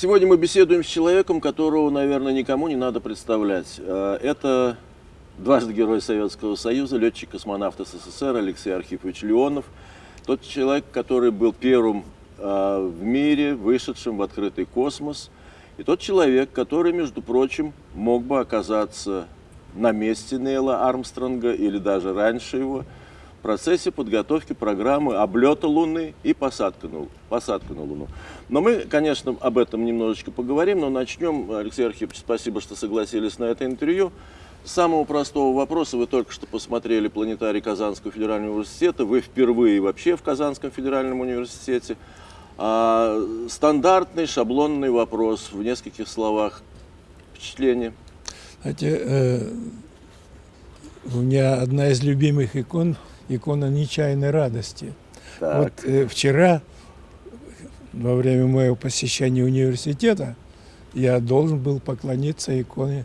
Сегодня мы беседуем с человеком, которого, наверное, никому не надо представлять. Э, это дважды Герой Советского Союза, летчик-космонавт СССР Алексей Архипович Леонов. Тот человек, который был первым э, в мире, вышедшим в открытый космос. И тот человек, который, между прочим, мог бы оказаться на месте Нейла Армстронга или даже раньше его – процессе подготовки программы облета Луны и посадка на, посадка на Луну. Но мы, конечно, об этом немножечко поговорим, но начнем. Алексей Архипович, спасибо, что согласились на это интервью. С самого простого вопроса. Вы только что посмотрели планетарий Казанского федерального университета. Вы впервые вообще в Казанском федеральном университете. А, стандартный шаблонный вопрос в нескольких словах. Впечатление? Знаете, э, у меня одна из любимых икон – икона нечаянной радости. Так. Вот э, вчера, во время моего посещения университета, я должен был поклониться иконе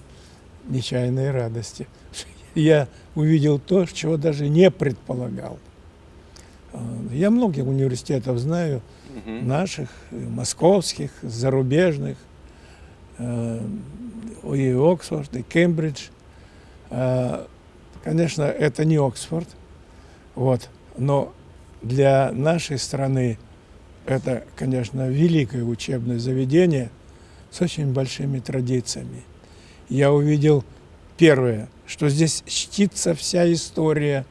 нечаянной радости. Я увидел то, чего даже не предполагал. А, я многих университетов знаю, угу. наших, московских, зарубежных, э, и Оксфорд, и Кембридж. А, конечно, это не Оксфорд, вот. Но для нашей страны это, конечно, великое учебное заведение с очень большими традициями. Я увидел первое, что здесь чтится вся история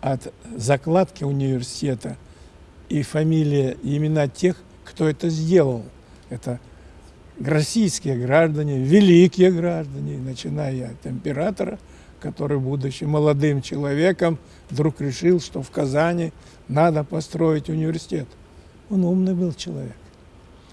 от закладки университета и фамилия, и имена тех, кто это сделал. Это российские граждане, великие граждане, начиная от императора – который, будучи молодым человеком, вдруг решил, что в Казани надо построить университет. Он умный был человек.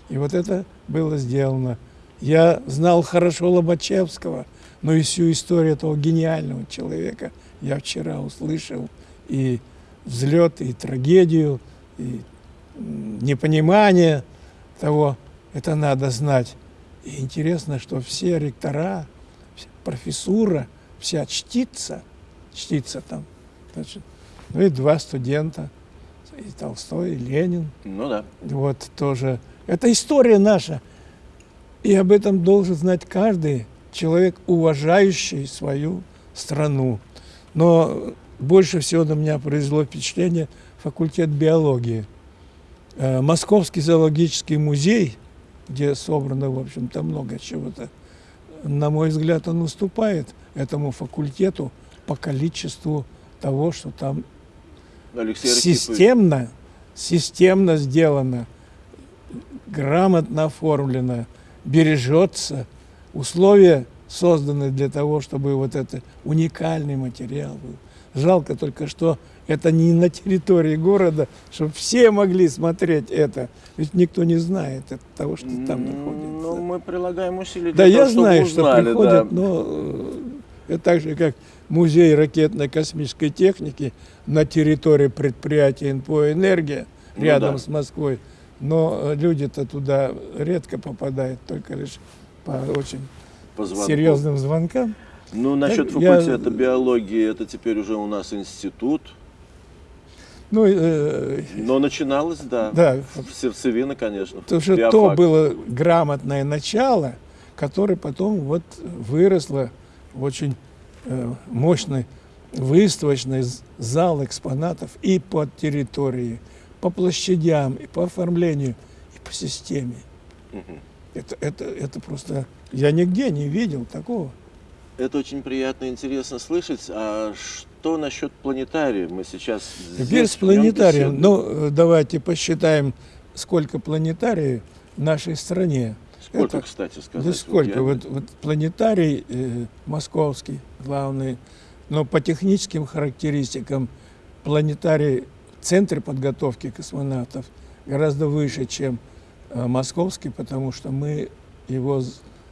И вот это было сделано. Я знал хорошо Лобачевского, но и всю историю этого гениального человека я вчера услышал. И взлет, и трагедию, и непонимание того, это надо знать. И интересно, что все ректора, профессура – вся чтится, чтится там. Значит, ну и два студента, и Толстой, и Ленин. Ну да. Вот тоже. Это история наша. И об этом должен знать каждый человек, уважающий свою страну. Но больше всего на меня произвело впечатление факультет биологии. Э, Московский зоологический музей, где собрано, в общем-то, много чего-то, на мой взгляд, он уступает этому факультету по количеству того, что там Алексей системно, системно сделано, грамотно оформлено, бережется. Условия созданы для того, чтобы вот это уникальный материал был. Жалко только, что это не на территории города, чтобы все могли смотреть это. Ведь никто не знает того, что там находится. Ну, мы прилагаем усилия для Да, того, я знаю, что узнали, приходят, да. но э, это так же, как музей ракетно-космической техники на территории предприятия НПО «Энергия» рядом ну, да. с Москвой. Но э, люди-то туда редко попадают, только лишь по очень по серьезным звонкам. Ну, насчет факультета я... биологии, это теперь уже у нас институт. Ну, э, Но начиналось, да, да, сердцевина, конечно. Потому что то было грамотное начало, которое потом вот выросло очень э, мощный выставочный зал экспонатов и по территории, по площадям, и по оформлению, и по системе. Угу. Это, это, это просто... Я нигде не видел такого. Это очень приятно и интересно слышать. А что насчет планетария? Мы сейчас Теперь с планетарием. Ну, давайте посчитаем, сколько планетариев в нашей стране. Сколько, это, кстати, сказать? Да сколько? Вот, вот, вот планетарий э, московский, главный, но по техническим характеристикам планетарий в центре подготовки космонавтов гораздо выше, чем э, московский, потому что мы его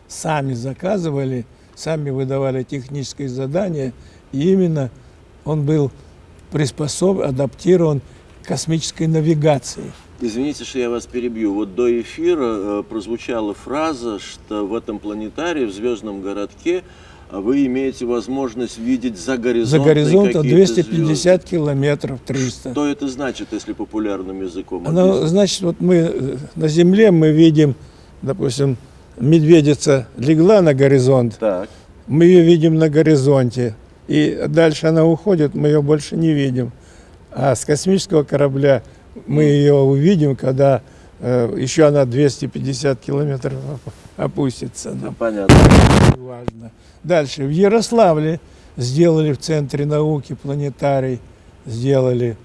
сами заказывали, сами выдавали техническое задание, и именно он был приспособлен, адаптирован к космической навигации. Извините, что я вас перебью. Вот до эфира э, прозвучала фраза, что в этом планетарии, в звездном городке, а вы имеете возможность видеть за горизонтом. За горизонтом 250 звезды. километров, 300. Что это значит, если популярным языком? Ну, значит, вот мы э, на Земле мы видим допустим, медведица легла на горизонт, Так. мы ее видим на горизонте, и дальше она уходит, мы ее больше не видим. А с космического корабля мы ее увидим, когда э, еще она 250 километров оп- опустится. Ну, понятно. важно. Дальше. В Ярославле сделали в Центре науки планетарий, сделали.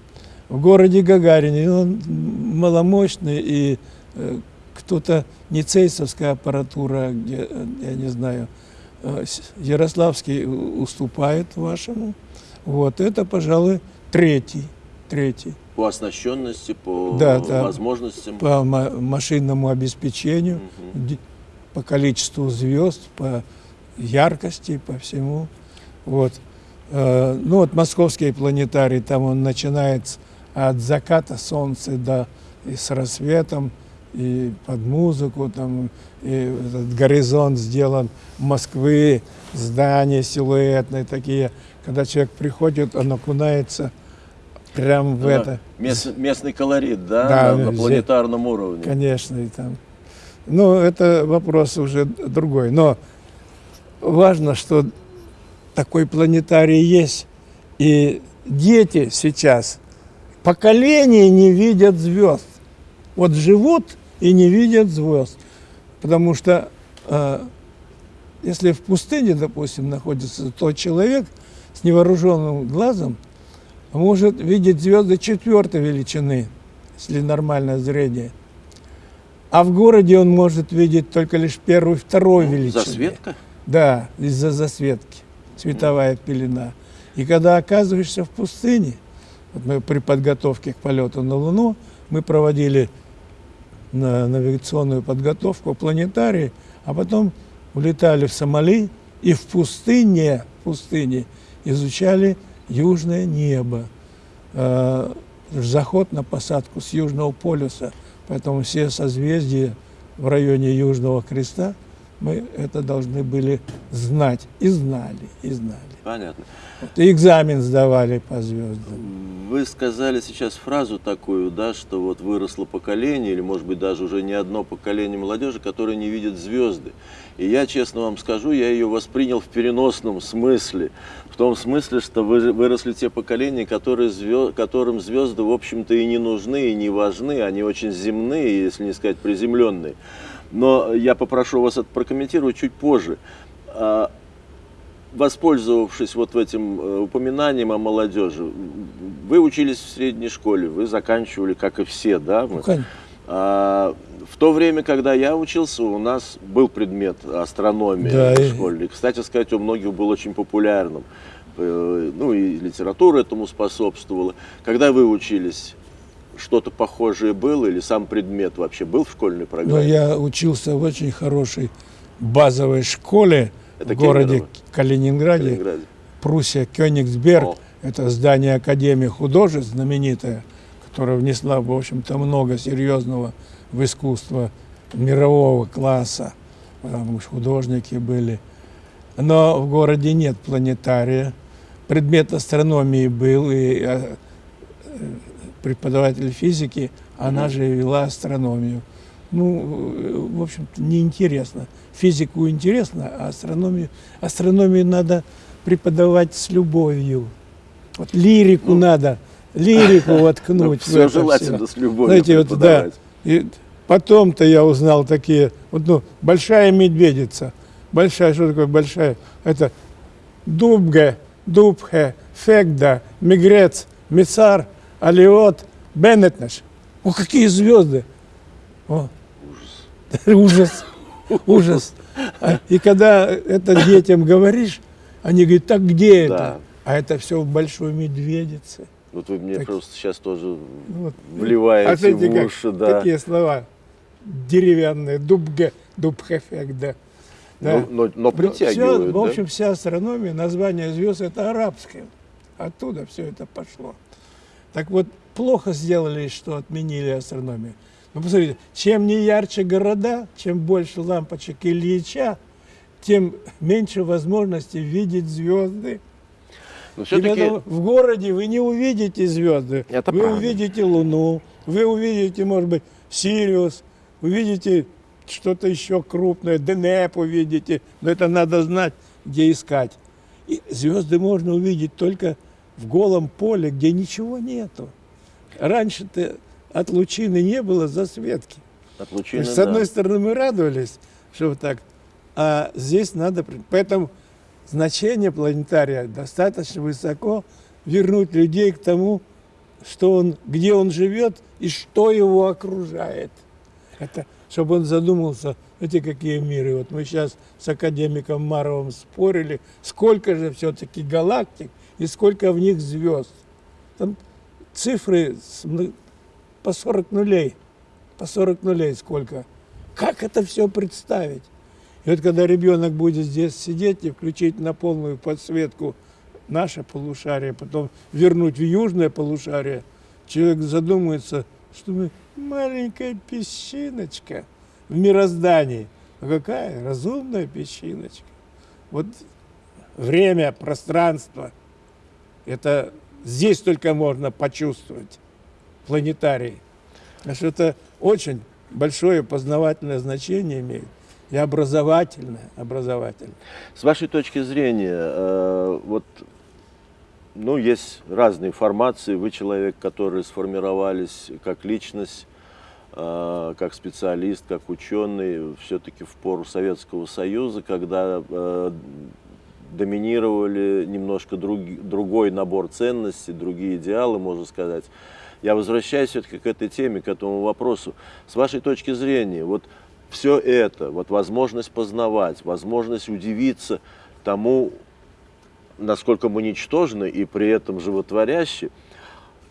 В городе Гагарине, он маломощный, и э, кто-то, не цейсовская аппаратура, где, э, я не знаю, э, Ярославский у- уступает вашему. Вот, это, пожалуй, третий, третий. По оснащенности, по Да, да. возможностям. По ма- машинному обеспечению, ди- по количеству звезд, по яркости, по всему. Вот. Э, Ну вот московский планетарий, там он начинается от заката солнца до и с рассветом, и под музыку, там, и этот горизонт сделан Москвы, здания силуэтные такие. Когда человек приходит, он окунается прямо в Да, это. мест- местный колорит, да, Да, на, на планетарном уровне. Конечно, и там. Ну, это вопрос уже другой. Но важно, что такой планетарий есть. И дети сейчас, поколения не видят звезд. Вот живут и не видят звезд. Потому что э, если в пустыне, допустим, находится тот человек с невооруженным глазом, может видеть звезды четвертой величины, если нормальное зрение. А в городе он может видеть только лишь первую, второй Ну, величины. Засветка? Да, из-за засветки, световая пелена. И когда оказываешься в пустыне, вот мы при подготовке к полету на Луну, мы проводили на навигационную подготовку в планетарии, а потом улетали в Сомали и в пустыне, в пустыне изучали южное небо. Э, Заход на посадку с Южного полюса, поэтому все созвездия в районе Южного Креста мы это должны были знать. И знали, и знали. Понятно. Вот, и экзамен сдавали по звездам. Вы сказали сейчас фразу такую, да, что вот выросло поколение, или может быть даже уже не одно поколение молодежи, которое не видит звезды. И я, честно вам скажу, я ее воспринял в переносном смысле. В том смысле, что вы- выросли те поколения, которые звё- которым звезды, в общем-то, и не нужны, и не важны. Они очень земные, если не сказать приземленные. Но я попрошу вас это прокомментировать чуть позже. А, воспользовавшись вот этим э, упоминанием о молодежи, вы учились в средней школе, вы заканчивали, как и все, да? Ну, кон- А, в то время, когда я учился, у нас был предмет астрономия Да, в школе. И, кстати сказать, у многих был очень популярным. Э, Ну и литература этому способствовала. Когда вы учились, что-то похожее было или сам предмет вообще был в школьной Но программе? я учился в очень хорошей базовой школе Это в городе Калининграде, Калининграде. Пруссия, Кёнигсберг. О. Это здание Академии художеств знаменитое, которая внесла, в общем-то, много серьезного в искусство мирового класса. Потому что художники были. Но в городе нет планетария. Предмет астрономии был, и э, преподаватель физики, она Мгм. же вела астрономию. Ну, в общем-то, неинтересно. Физику интересно, а астрономию, астрономию надо преподавать с любовью. Вот лирику Ну, надо, лирику воткнуть. в все желательно с любовью Знаете, вот, да, и потом-то я узнал такие, вот, ну, большая медведица. Большая, что такое большая? Это дубге, дубхе, фегда, мигрец, мицар, алиот, беннетнеш. О, какие звезды! О, ужас, ужас. А, И когда это детям говоришь, они говорят, так где Да. это? А это все в большой медведице. Вот вы мне Так- просто сейчас тоже Вот. вливаете А в как уши, да. Такие слова деревянные, дубге, дубхефек, да. Да. Но, но, но Ну, притягивают, всё, в да? общем, вся астрономия, название звезд это арабское. Оттуда все это пошло. Так вот, плохо сделали, что отменили астрономию. Ну, посмотрите, чем не ярче города, чем больше лампочек Ильича, тем меньше возможности видеть звезды. Но И все-таки в городе вы не увидите звезды. Это вы правда. увидите Луну, вы увидите, может быть, Сириус, увидите что-то еще крупное, ДНЭП увидите, но это надо знать, где искать. И звезды можно увидеть только в голом поле, где ничего нету. Раньше-то от лучины не было засветки. От лучины, С одной да. стороны, мы радовались, что вот так, а здесь надо... Поэтому значение планетария достаточно высоко вернуть людей к тому, что он, где он живет и что его окружает. Это, чтобы он задумался, эти какие миры. Вот мы сейчас с академиком Маровым спорили, сколько же все-таки галактик и сколько в них звезд. Там цифры по 40 нулей. По 40 нулей сколько. Как это все представить? И вот когда ребенок будет здесь сидеть и включить на полную подсветку наше полушарие, потом вернуть в южное полушарие, человек задумается, что мы маленькая песчиночка в мироздании. А какая разумная песчиночка. Вот время, пространство, это здесь только можно почувствовать, планетарий. Потому что это очень большое познавательное значение имеет и образовательное, образовательное. С вашей точки зрения, э, вот, ну, есть разные формации. Вы человек, который сформировались как личность, э, как специалист, как ученый, все-таки в пору Советского Союза, когда э, доминировали немножко друг, другой набор ценностей, другие идеалы, можно сказать. Я возвращаюсь все-таки к этой теме, к этому вопросу. С вашей точки зрения, вот все это, вот возможность познавать, возможность удивиться тому, насколько мы ничтожны и при этом животворящи,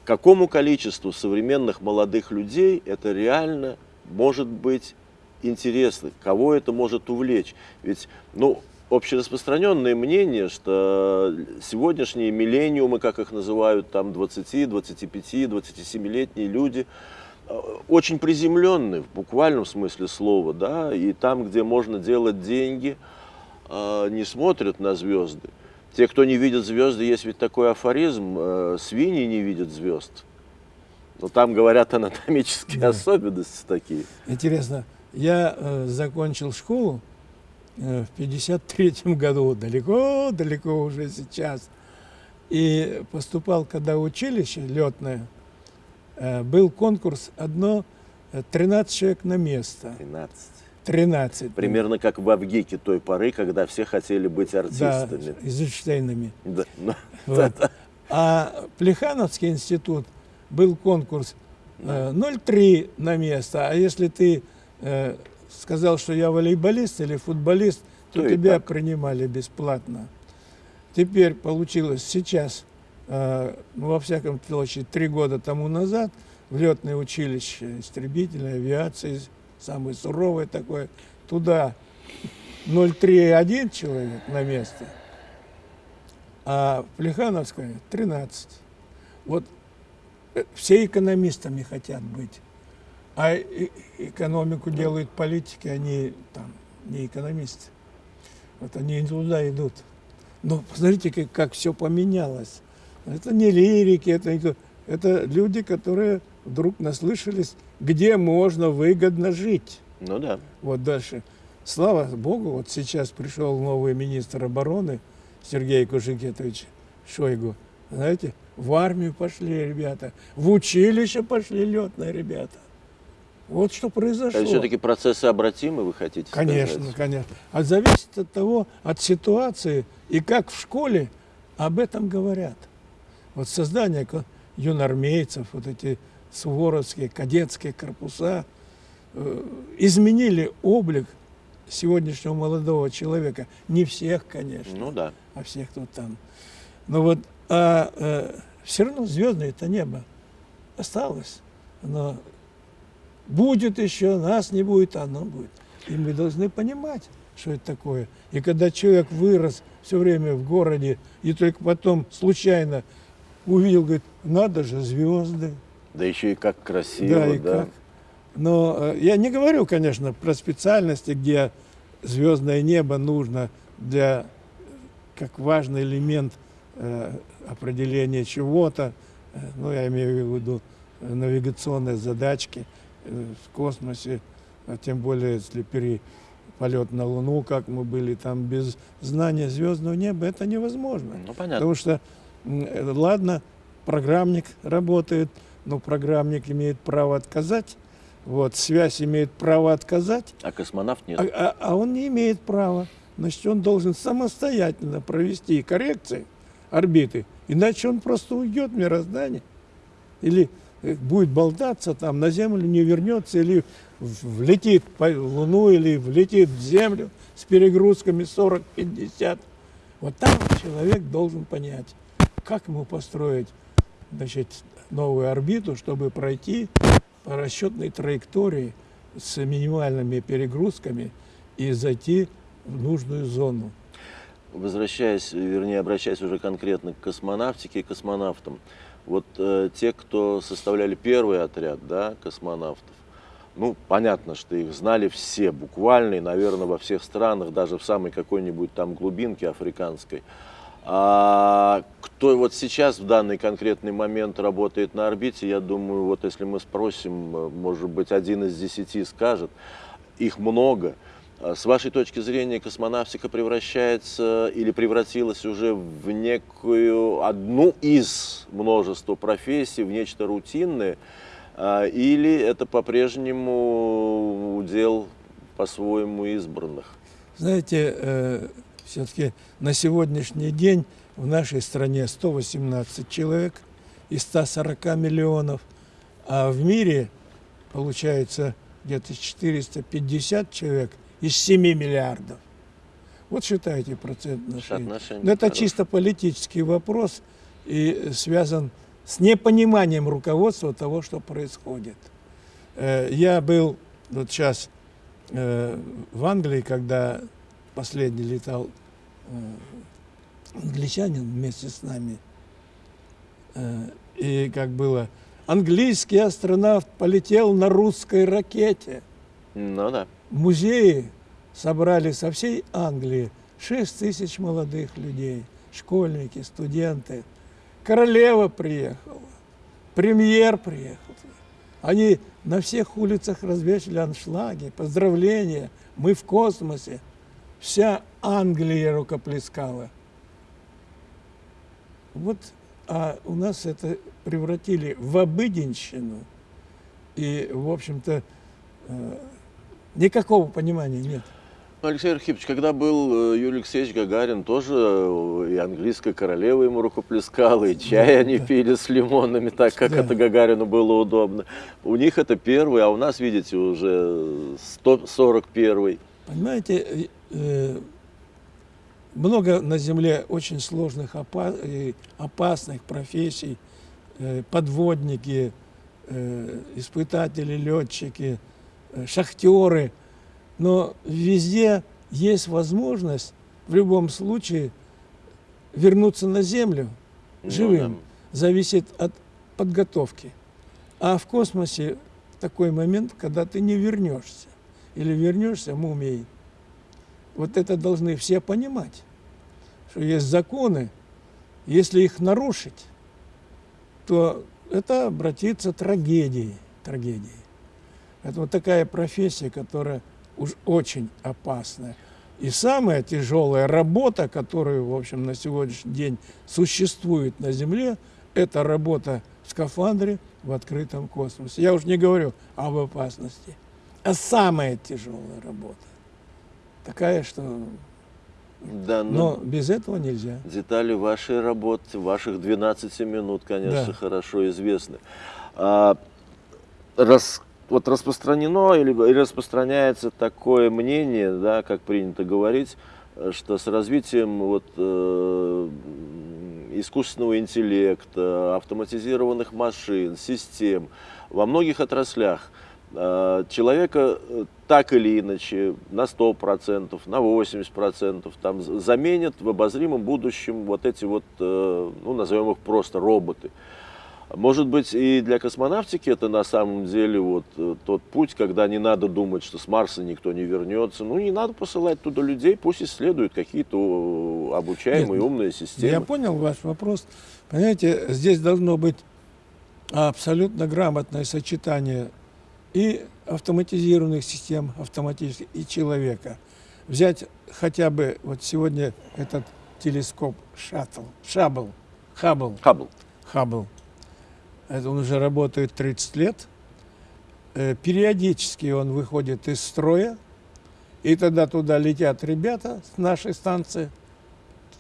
какому количеству современных молодых людей это реально может быть интересно, кого это может увлечь. Ведь, ну, общераспространенное мнение, что сегодняшние миллениумы, как их называют, там 20, 25, 27-летние люди, э, очень приземленные в буквальном смысле слова, да, и там, где можно делать деньги, э, не смотрят на звезды. Те, кто не видит звезды, есть ведь такой афоризм, э, свиньи не видят звезд. Но там говорят анатомические да. особенности такие. Интересно, я э, закончил школу, в 53 году, далеко-далеко уже сейчас. И поступал, когда училище летное, э, был конкурс одно, 13 э, человек на место. 13. 13. Примерно как в Авгике той поры, когда все хотели быть артистами. Да, Эйзенштейнами. Да. Ну, вот. А Плехановский институт был конкурс да. 0,3 на место, а если ты сказал, что я волейболист или футболист, то, то тебя принимали бесплатно. Теперь получилось сейчас, э, ну, во всяком случае, три года тому назад, в летное училище истребительной авиации, самое суровое такое, туда 0,3,1 человек на место, а в Плехановское 13. Вот э, все экономистами хотят быть. А экономику делают политики, они там не экономисты. Вот они туда идут. Но посмотрите, как, как все поменялось. Это не лирики, это, это люди, которые вдруг наслышались, где можно выгодно жить. Ну да. Вот дальше. Слава Богу, вот сейчас пришел новый министр обороны Сергей Кужикетович Шойгу. Знаете, в армию пошли ребята, в училище пошли летные ребята. Вот что произошло. Это все-таки процессы обратимы, вы хотите конечно, сказать? Конечно, конечно. А зависит от того, от ситуации и как в школе об этом говорят. Вот создание юнормейцев, вот эти суворовские, кадетские корпуса э, изменили облик сегодняшнего молодого человека. Не всех, конечно. Ну да. А всех, кто там. Но вот а, э, все равно звездное это небо осталось. Оно Будет еще, нас не будет, оно будет. И мы должны понимать, что это такое. И когда человек вырос все время в городе, и только потом случайно увидел, говорит, надо же, звезды. Да еще и как красиво, да. И да. Как. Но э, я не говорю, конечно, про специальности, где звездное небо нужно для, как важный элемент э, определения чего-то, э, ну, я имею в виду навигационные задачки – в космосе, а тем более, если пере, полет на Луну, как мы были там, без знания звездного неба, это невозможно. Ну, понятно. Потому что, э, ладно, программник работает, но программник имеет право отказать, вот, связь имеет право отказать. А космонавт нет. А, а, а он не имеет права. Значит, он должен самостоятельно провести коррекции орбиты, иначе он просто уйдет в мироздание. Или э, будет болтаться там, на Землю не вернется, или влетит по Луну, или влетит в Землю с перегрузками 40-50. Вот там человек должен понять, как ему построить значит, новую орбиту, чтобы пройти по расчетной траектории с минимальными перегрузками и зайти в нужную зону. Возвращаясь, вернее, обращаясь уже конкретно к космонавтике и космонавтам, вот э, те, кто составляли первый отряд да, космонавтов, ну, понятно, что их знали все буквально, и, наверное, во всех странах, даже в самой какой-нибудь там глубинке африканской. А кто вот сейчас в данный конкретный момент работает на орбите, я думаю, вот если мы спросим, может быть, один из десяти скажет, их много. А с вашей точки зрения космонавтика превращается или превратилась уже в некую одну из множества профессий, в нечто рутинное, а, или это по-прежнему удел по-своему избранных? Знаете, э, все-таки на сегодняшний день в нашей стране 118 человек из 140 миллионов, а в мире получается где-то 450 человек из 7 миллиардов. Вот считайте процент отношений. Но это чисто политический вопрос и связан с непониманием руководства того, что происходит. Э, я был вот сейчас э, в Англии, когда последний летал э, англичанин вместе с нами. И как было, английский астронавт полетел на русской ракете. Ну да. В музее собрали со всей Англии 6 тысяч молодых людей, школьники, студенты. Королева приехала, премьер приехал. Они на всех улицах развешали аншлаги, поздравления, мы в космосе. Вся Англия рукоплескала. Вот, а у нас это превратили в обыденщину. И, в общем-то, э, никакого понимания нет. Алексей Архипович, когда был э, Юрий Алексеевич Гагарин, тоже э, и английская королева ему рукоплескала, и чай да, они да. пили с лимонами, так как да. это Гагарину было удобно. У них это первый, а у нас, видите, уже 141 Понимаете, э, много на Земле очень сложных, опасных профессий, подводники, испытатели, летчики, шахтеры. Но везде есть возможность в любом случае вернуться на Землю ну живым. Зависит от подготовки. А в космосе такой момент, когда ты не вернешься или вернешься мумией. Вот это должны все понимать, что есть законы, если их нарушить, то это обратится трагедией, трагедией. Это вот такая профессия, которая уж очень опасная. И самая тяжелая работа, которая, в общем, на сегодняшний день существует на Земле, это работа в скафандре в открытом космосе. Я уж не говорю об опасности а самая тяжелая работа. Такая, что... Да, но, но без этого нельзя. Детали вашей работы, ваших 12 минут, конечно, да. хорошо известны. А, раз, вот распространено или, распространяется такое мнение, да, как принято говорить, что с развитием вот, э, искусственного интеллекта, автоматизированных машин, систем во многих отраслях – Э, человека э, так или иначе на 100%, на 80% там, заменят в обозримом будущем вот эти вот, э, ну, назовем их просто роботы. Может быть, и для космонавтики это на самом деле вот тот путь, когда не надо думать, что с Марса никто не вернется. Ну, не надо посылать туда людей, пусть исследуют какие-то обучаемые Нет, умные системы. Я понял ваш вопрос. Понимаете, здесь должно быть абсолютно грамотное сочетание и автоматизированных систем автоматических, и человека. Взять хотя бы вот сегодня этот телескоп Шаттл, Шабл, Хаббл. Хаббл. Хаббл. Это он уже работает 30 лет. Э, периодически он выходит из строя, и тогда туда летят ребята с нашей станции,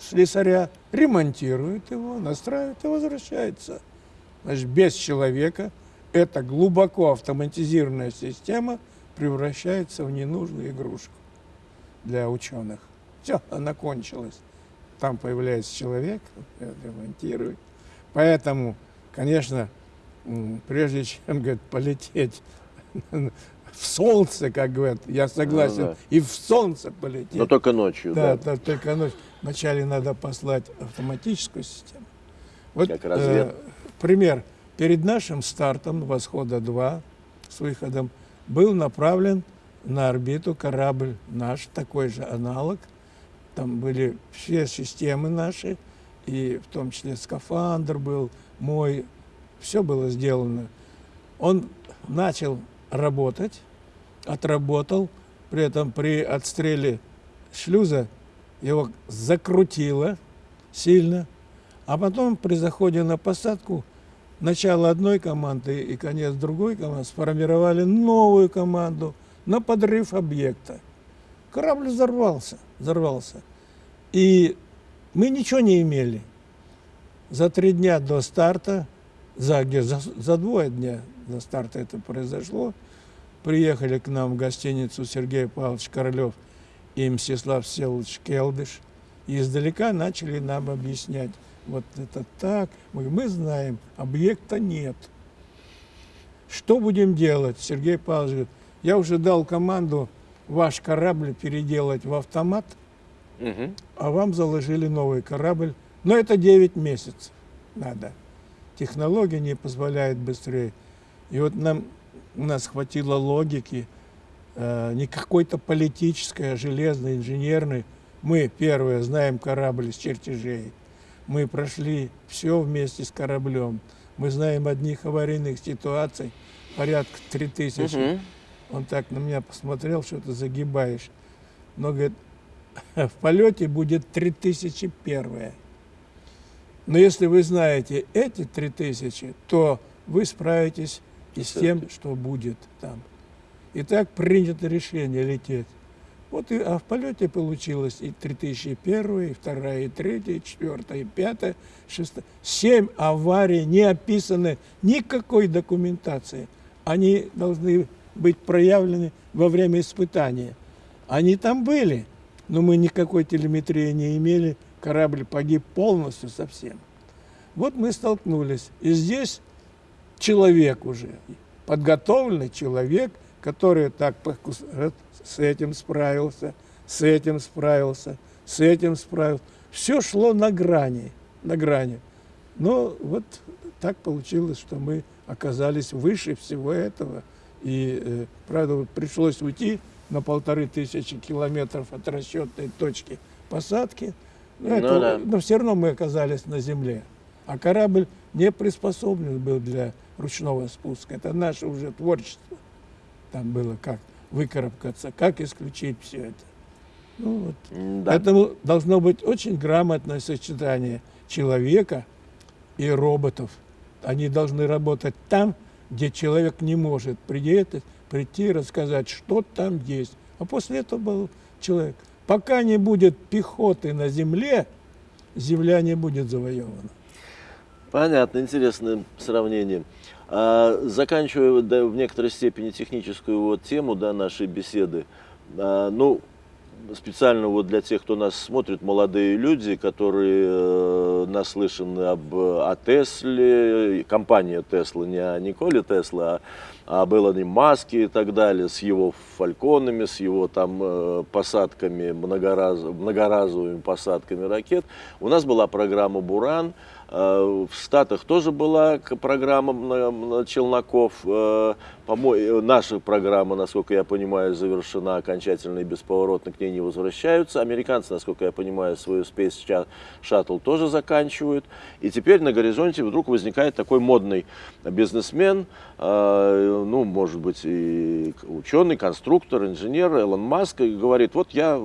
слесаря, ремонтируют его, настраивают и возвращаются. Значит, без человека эта глубоко автоматизированная система превращается в ненужную игрушку для ученых. Все, она кончилась. Там появляется человек, ремонтирует. Поэтому, конечно, прежде чем говорит, полететь в солнце, как говорят, я согласен, ну, да. и в солнце полететь. Но только ночью, да. Да, да только ночью. Вначале надо послать автоматическую систему. Вот как развед... э, пример. Перед нашим стартом «Восхода-2» с выходом был направлен на орбиту корабль наш, такой же аналог. Там были все системы наши, и в том числе скафандр был мой, все было сделано. Он начал работать, отработал, при этом при отстреле шлюза его закрутило сильно, а потом при заходе на посадку начало одной команды и конец другой команды сформировали новую команду на подрыв объекта. Корабль взорвался, взорвался. И мы ничего не имели. За три дня до старта, за, где, за, за двое дня до старта это произошло, приехали к нам в гостиницу Сергей Павлович Королев и Мстислав Селович Келдыш. И издалека начали нам объяснять, вот это так, мы, мы знаем, объекта нет. Что будем делать? Сергей Павлович говорит, я уже дал команду ваш корабль переделать в автомат, угу. а вам заложили новый корабль. Но это 9 месяцев надо. Технология не позволяет быстрее. И вот нам у нас хватило логики, э, не какой-то политической, а железной, инженерной. Мы, первое, знаем корабль с чертежей. Мы прошли все вместе с кораблем. Мы знаем одних аварийных ситуаций, порядка 3000. Угу. Он так на меня посмотрел, что ты загибаешь. Но, говорит, в полете будет 3001. Но если вы знаете эти 3000, то вы справитесь и с тем, что будет там. И так принято решение лететь. Вот и, а в полете получилось и 3001, и 2, и 3, и 4, и 5, 6. Семь аварий не описаны никакой документации. Они должны быть проявлены во время испытания. Они там были, но мы никакой телеметрии не имели. Корабль погиб полностью совсем. Вот мы столкнулись. И здесь человек уже, подготовленный человек, который так с этим справился, с этим справился, с этим справился. Все шло на грани, на грани. Но вот так получилось, что мы оказались выше всего этого. И, э, правда, пришлось уйти на полторы тысячи километров от расчетной точки посадки. Но, ну это, да. но все равно мы оказались на земле. А корабль не приспособлен был для ручного спуска. Это наше уже творчество. Там было как выкарабкаться, как исключить все это. Ну, вот. да. Поэтому должно быть очень грамотное сочетание человека и роботов. Они должны работать там, где человек не может прийти, прийти и рассказать, что там есть. А после этого был человек. Пока не будет пехоты на земле, земля не будет завоевана. Понятно, интересное сравнение. А, заканчивая да, в некоторой степени техническую вот тему да, нашей беседы, а, ну, специально вот для тех, кто нас смотрит, молодые люди, которые э, наслышаны об, о Тесле, компания Тесла, не о Николе Тесла, а об Илоне Маске и так далее, с его фальконами, с его там э, посадками, многораз, многоразовыми посадками ракет. У нас была программа «Буран», в Штатах тоже была программа челноков. Э, наша программа, насколько я понимаю, завершена окончательно и бесповоротно к ней не возвращаются. Американцы, насколько я понимаю, свою Space Shuttle тоже заканчивают. И теперь на горизонте вдруг возникает такой модный бизнесмен, э, ну, может быть, и ученый, конструктор, инженер Элон Маск, и говорит, вот я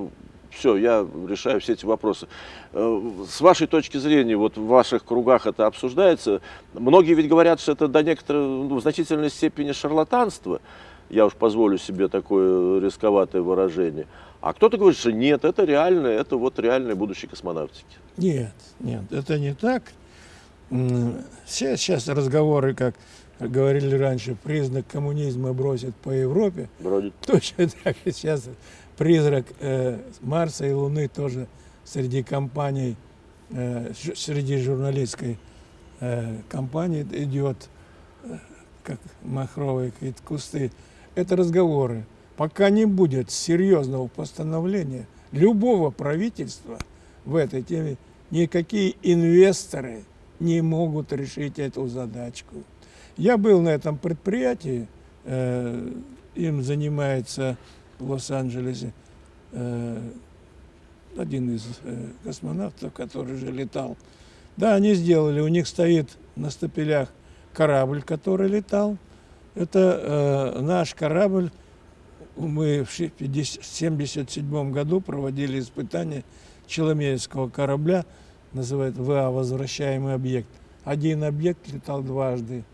все, я решаю все эти вопросы. Э, с вашей точки зрения, вот в ваших кругах это обсуждается. Многие ведь говорят, что это до некоторой, ну, в значительной степени шарлатанство. Я уж позволю себе такое рисковатое выражение. А кто-то говорит, что нет, это реально, это вот реальное будущее космонавтики. Нет, нет, это не так. Все сейчас разговоры, как говорили раньше, признак коммунизма бросит по Европе. Бродит. Точно так и сейчас призрак э, Марса и Луны тоже среди компаний, э, среди журналистской э, компании идет, как махровые какие-то кусты. Это разговоры. Пока не будет серьезного постановления любого правительства в этой теме, никакие инвесторы не могут решить эту задачку. Я был на этом предприятии, э, им занимается в Лос-Анджелесе э, один из э, космонавтов, который же летал. Да, они сделали, у них стоит на стапелях корабль, который летал. Это э, наш корабль. Мы в 1977 году проводили испытания Челомеевского корабля, называют ВА «Возвращаемый объект». Один объект летал дважды.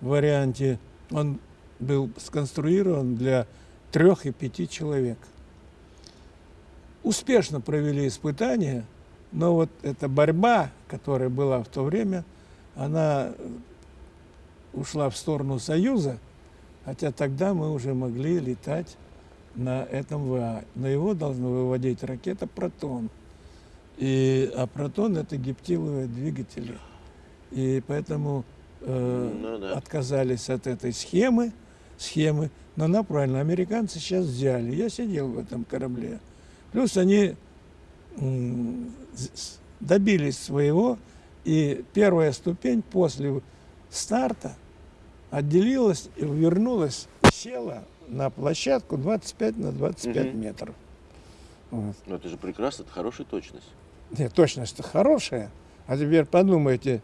В варианте он был сконструирован для трех и пяти человек. Успешно провели испытания, но вот эта борьба, которая была в то время, она ушла в сторону Союза, хотя тогда мы уже могли летать на этом ВА. Но его должна выводить ракета «Протон». И, а «Протон» — это гептиловые двигатели. И поэтому э, ну, да. отказались от этой схемы, схемы но она правильно, американцы сейчас взяли. Я сидел в этом корабле. Плюс они добились своего, и первая ступень после старта отделилась и вернулась, села на площадку 25 на 25 угу. метров. Вот. Но это же прекрасно, это хорошая точность. Нет, точность хорошая. А теперь подумайте,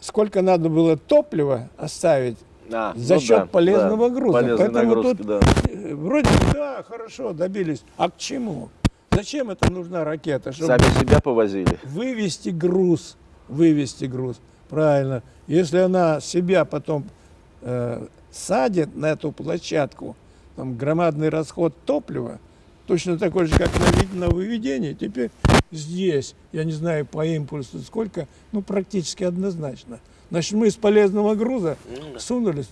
сколько надо было топлива оставить а, за ну счет да, полезного да, груза. Поэтому тут да. Вроде да, хорошо, добились. А к чему? Зачем это нужна ракета? Чтобы Сами себя повозили. Вывести груз. Вывести груз. Правильно. Если она себя потом э, садит на эту площадку, там громадный расход топлива, точно такой же, как на, на выведении, теперь здесь, я не знаю по импульсу сколько, ну практически однозначно – Значит, мы из полезного груза сунулись.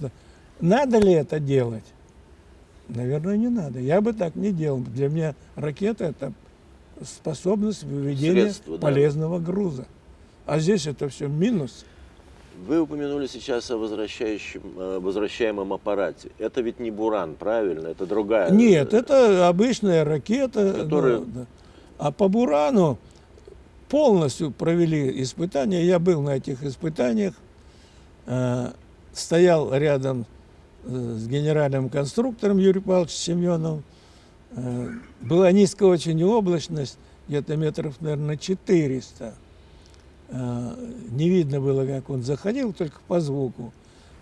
Надо ли это делать? Наверное, не надо. Я бы так не делал. Для меня ракета – это способность выведения Средство, полезного да. груза. А здесь это все минус. Вы упомянули сейчас о возвращающем, возвращаемом аппарате. Это ведь не Буран, правильно? Это другая. Нет, это обычная ракета. Которая... Ну, да. А по Бурану полностью провели испытания. Я был на этих испытаниях, стоял рядом э, с генеральным конструктором Юрием Павловичем Семеновым. Э, была низкая очень облачность, где-то метров, наверное, 400. Не видно было, как он заходил, только по звуку.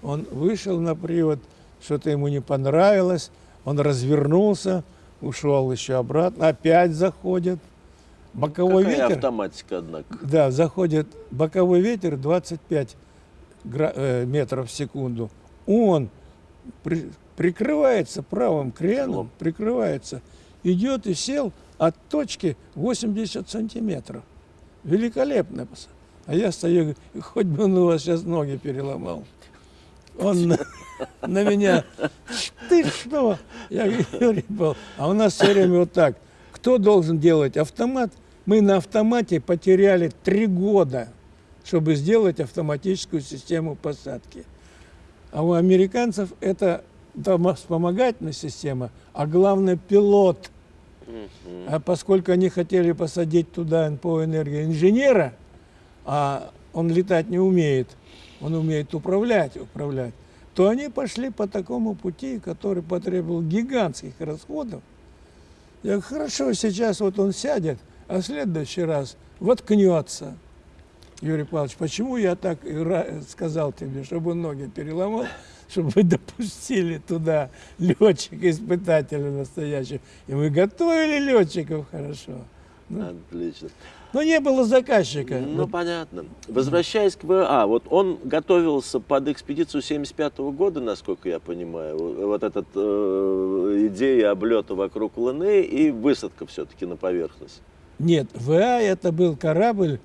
Он вышел на привод, что-то ему не понравилось, он развернулся, ушел еще обратно, опять заходит. Боковой Какая ветер. автоматика, однако. Да, заходит боковой ветер 25 э, метров в секунду. Он при, прикрывается правым креном, прикрывается, идет и сел от точки 80 сантиметров. Великолепно. А я стою, хоть бы он у вас сейчас ноги переломал. Он на, на меня, ты что? Я говорю, а у нас все время вот так – кто должен делать автомат? Мы на автомате потеряли три года, чтобы сделать автоматическую систему посадки. А у американцев это вспомогательная система, а главное пилот. А поскольку они хотели посадить туда НПО энергии инженера, а он летать не умеет, он умеет управлять, управлять, то они пошли по такому пути, который потребовал гигантских расходов. Я говорю, хорошо, сейчас вот он сядет, а в следующий раз воткнется. Юрий Павлович, почему я так сказал тебе, чтобы ноги переломал, чтобы вы допустили туда летчика-испытателя настоящего. И мы готовили летчиков хорошо. Ну, Отлично. Но не было заказчика. Ну, вот. понятно. Возвращаясь к ВА, вот он готовился под экспедицию 75 -го года, насколько я понимаю. Вот эта э, идея облета вокруг Луны и высадка все-таки на поверхность. Нет, ВА это был корабль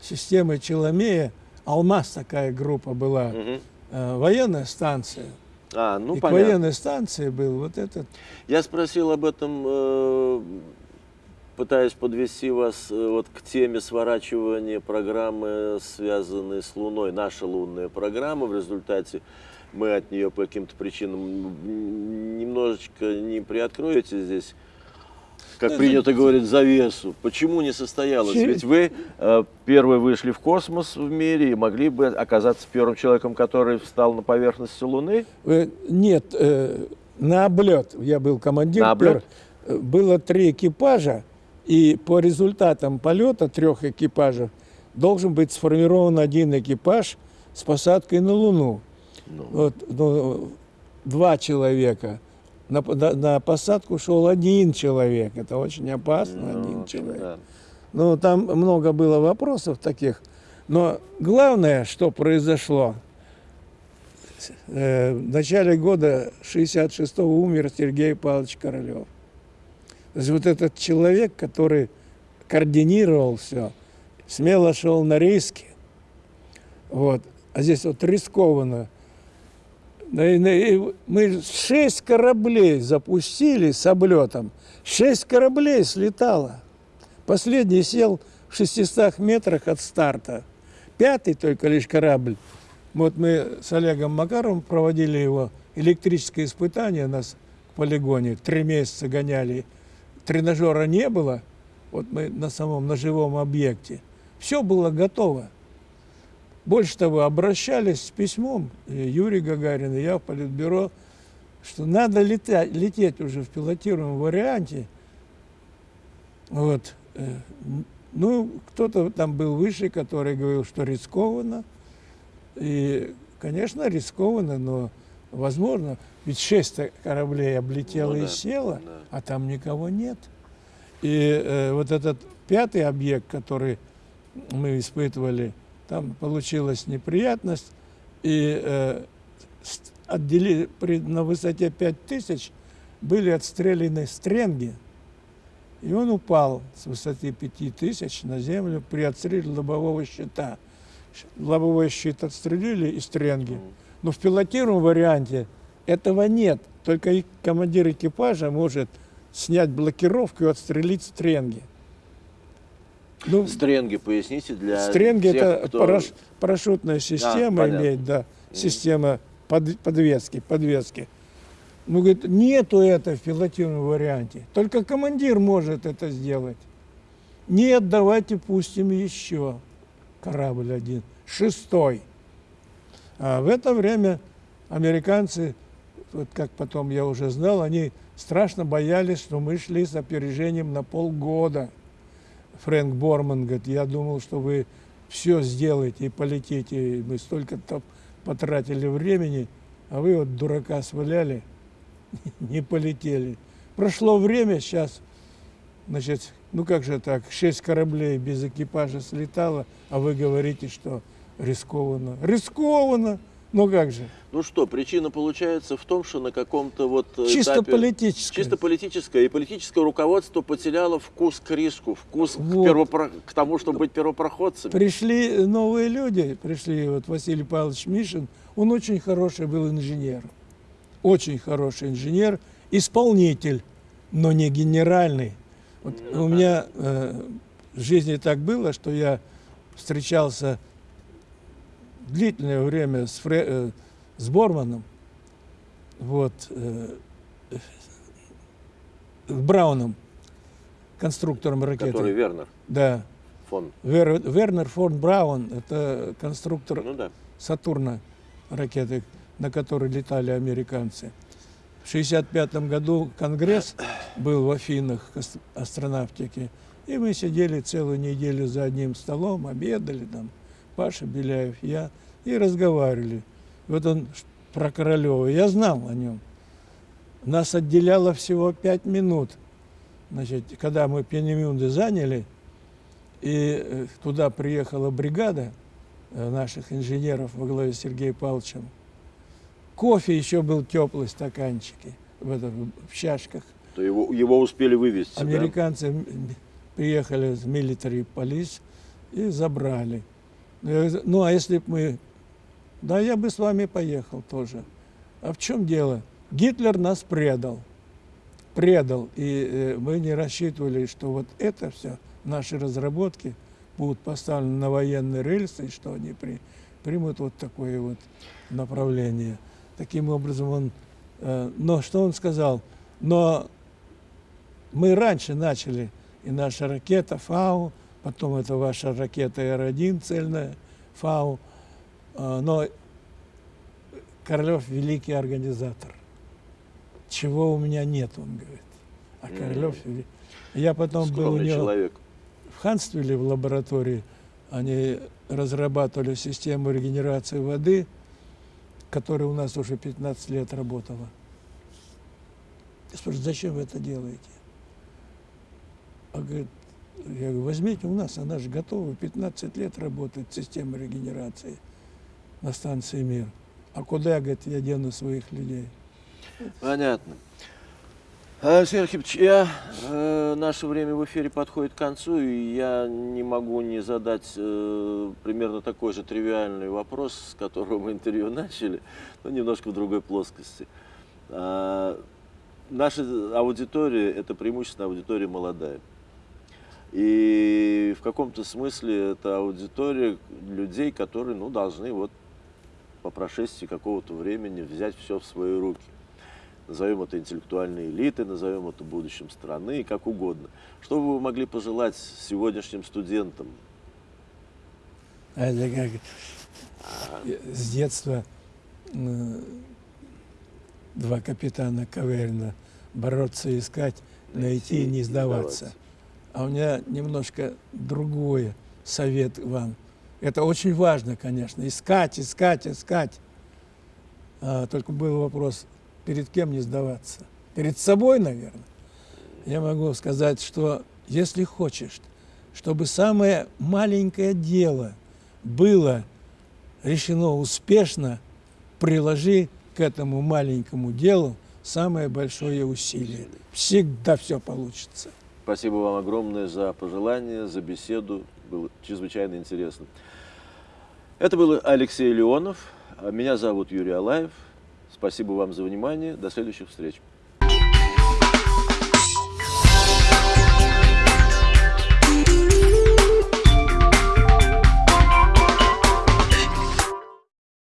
системы Челомея. Алмаз такая группа была. Угу. Э, военная станция. А, ну, и понятно. к военной станции был вот этот. Я спросил об этом э, пытаюсь подвести вас э, вот к теме сворачивания программы, связанной с Луной. Наша лунная программа. В результате мы от нее по каким-то причинам немножечко не приоткроете здесь, как ну, принято говорить, завесу. Почему не состоялось? Ведь вы э, первые вышли в космос в мире и могли бы оказаться первым человеком, который встал на поверхность Луны? Э, нет, э, на облет. Я был командир. На облет? Пер... Было три экипажа. И по результатам полета трех экипажев должен быть сформирован один экипаж с посадкой на Луну. Ну. Вот, ну, два человека. На, на, на посадку шел один человек. Это очень опасно, ну, один человек. Да. Ну, там много было вопросов таких. Но главное, что произошло, э, в начале года 66-го умер Сергей Павлович Королев. То есть вот этот человек, который координировал все, смело шел на риски. Вот. А здесь вот рискованно. Мы шесть кораблей запустили с облетом. Шесть кораблей слетало. Последний сел в 600 метрах от старта. Пятый только лишь корабль. Вот мы с Олегом Макаровым проводили его электрическое испытание у нас в полигоне. Три месяца гоняли тренажера не было, вот мы на самом, на живом объекте, все было готово. Больше того, обращались с письмом, Юрий Гагарин и я в Политбюро, что надо летать, лететь уже в пилотируемом варианте. Вот. Э, ну, кто-то там был выше, который говорил, что рискованно. И, конечно, рискованно, но возможно. Ведь шесть кораблей облетело ну, да, и село, да. а там никого нет. И э, вот этот пятый объект, который мы испытывали, там получилась неприятность, и э, отдели, при, на высоте 5000 были отстреляны стренги, и он упал с высоты 5000 на землю при отстреле лобового щита. Лобовой щит отстрелили и стренги. Но в пилотируемом варианте этого нет. Только командир экипажа может снять блокировку и отстрелить стренги. Ну, стренги, поясните, для Стренги тех, это кто... параш, парашютная система а, имеет, да, система под, подвески, подвески. Ну, говорит, нету это в пилотируемом варианте. Только командир может это сделать. Нет, давайте пустим еще корабль один, шестой. А в это время американцы вот как потом я уже знал, они страшно боялись, что мы шли с опережением на полгода. Фрэнк Борман говорит, я думал, что вы все сделаете и полетите, мы столько-то потратили времени, а вы вот дурака сваляли, не полетели. Прошло время, сейчас, значит, ну как же так, шесть кораблей без экипажа слетало, а вы говорите, что рискованно. Рискованно! Ну как же? Ну что, причина получается в том, что на каком-то вот чисто этапе, политическое, чисто политическое и политическое руководство потеряло вкус к риску, вкус вот. к, первопро... к тому, чтобы быть первопроходцами. Пришли новые люди, пришли вот Василий Павлович Мишин, он очень хороший был инженер, очень хороший инженер, исполнитель, но не генеральный. Вот ну, у меня э, в жизни так было, что я встречался длительное время с, Фре, э, с Борманом, вот, э, Брауном, конструктором ракеты. Который Вернер. Да. Фон. Вер, Вернер фон Браун, это конструктор ну, да. Сатурна ракеты. на которой летали американцы. В 1965 году Конгресс был в Афинах астронавтики, и мы сидели целую неделю за одним столом, обедали там, Паша Беляев, я, и разговаривали. Вот он про Королева, я знал о нем. Нас отделяло всего пять минут. Значит, когда мы Пенемюнды заняли, и э, туда приехала бригада э, наших инженеров во главе с Сергеем Павловичем, кофе еще был теплый стаканчики в, это, в чашках. То его, его успели вывести, Американцы да? приехали с military police и забрали. Ну, а если бы мы... Да, я бы с вами поехал тоже. А в чем дело? Гитлер нас предал. Предал. И э, мы не рассчитывали, что вот это все, наши разработки, будут поставлены на военные рельсы, и что они при, примут вот такое вот направление. Таким образом он... Э, но что он сказал? Но мы раньше начали, и наша ракета «Фау», потом это ваша ракета Р-1 цельная, ФАУ. А, но Королев великий организатор. Чего у меня нет, он говорит. А Королев... Mm. Я потом Скромный был у него человек. в Ханствиле в лаборатории. Они разрабатывали систему регенерации воды, которая у нас уже 15 лет работала. Я спрашиваю, зачем вы это делаете? А говорит, я говорю, возьмите у нас, она же готова, 15 лет работает система регенерации на станции «Мир». А куда, говорит, я дену своих людей? Понятно. Алексей Архипович, я, э, наше время в эфире подходит к концу, и я не могу не задать э, примерно такой же тривиальный вопрос, с которого мы интервью начали, но немножко в другой плоскости. А, наша аудитория – это преимущественно аудитория молодая. И в каком-то смысле это аудитория людей, которые ну, должны вот по прошествии какого-то времени взять все в свои руки. Назовем это интеллектуальной элитой, назовем это будущим страны, как угодно. Что бы вы могли пожелать сегодняшним студентам? Это как с детства два капитана Каверина бороться, искать, найти и не сдаваться. А у меня немножко другое совет вам. Это очень важно, конечно, искать, искать, искать. А, только был вопрос, перед кем не сдаваться? Перед собой, наверное. Я могу сказать, что если хочешь, чтобы самое маленькое дело было решено успешно, приложи к этому маленькому делу самое большое усилие. Всегда все получится. Спасибо вам огромное за пожелания, за беседу. Было чрезвычайно интересно. Это был Алексей Леонов. Меня зовут Юрий Алаев. Спасибо вам за внимание. До следующих встреч.